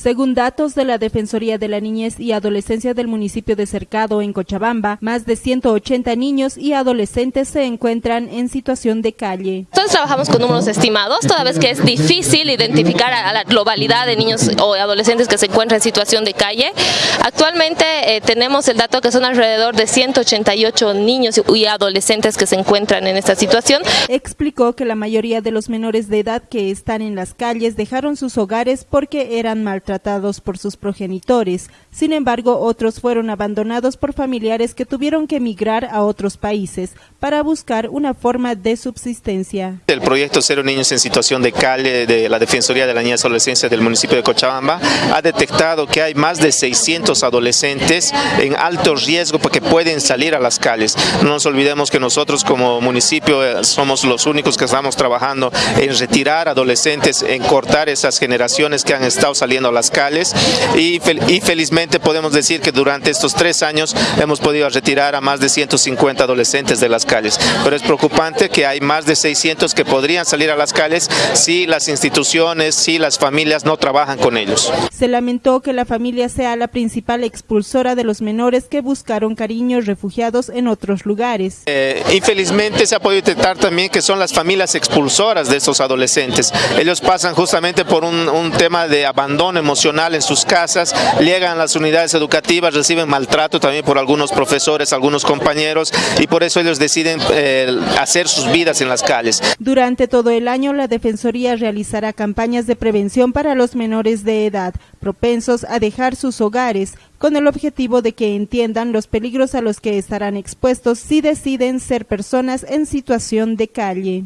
Según datos de la Defensoría de la Niñez y Adolescencia del municipio de Cercado, en Cochabamba, más de 180 niños y adolescentes se encuentran en situación de calle. Trabajamos con números estimados, toda vez que es difícil identificar a la globalidad de niños o adolescentes que se encuentran en situación de calle. Actualmente eh, tenemos el dato que son alrededor de 188 niños y adolescentes que se encuentran en esta situación. Explicó que la mayoría de los menores de edad que están en las calles dejaron sus hogares porque eran mal tratados por sus progenitores. Sin embargo, otros fueron abandonados por familiares que tuvieron que emigrar a otros países para buscar una forma de subsistencia. El proyecto Cero Niños en Situación de Calle de la Defensoría de la Niñez y Adolescencia del municipio de Cochabamba ha detectado que hay más de 600 adolescentes en alto riesgo porque pueden salir a las calles. No nos olvidemos que nosotros como municipio eh, somos los únicos que estamos trabajando en retirar adolescentes, en cortar esas generaciones que han estado saliendo las calles y, y felizmente podemos decir que durante estos tres años hemos podido retirar a más de 150 adolescentes de las calles. Pero es preocupante que hay más de 600 que podrían salir a las calles si las instituciones, si las familias no trabajan con ellos. Se lamentó que la familia sea la principal expulsora de los menores que buscaron cariños refugiados en otros lugares. Eh, infelizmente se ha podido detectar también que son las familias expulsoras de esos adolescentes. Ellos pasan justamente por un, un tema de abandono emocional en sus casas, llegan a las unidades educativas, reciben maltrato también por algunos profesores, algunos compañeros y por eso ellos deciden eh, hacer sus vidas en las calles. Durante todo el año la Defensoría realizará campañas de prevención para los menores de edad propensos a dejar sus hogares con el objetivo de que entiendan los peligros a los que estarán expuestos si deciden ser personas en situación de calle.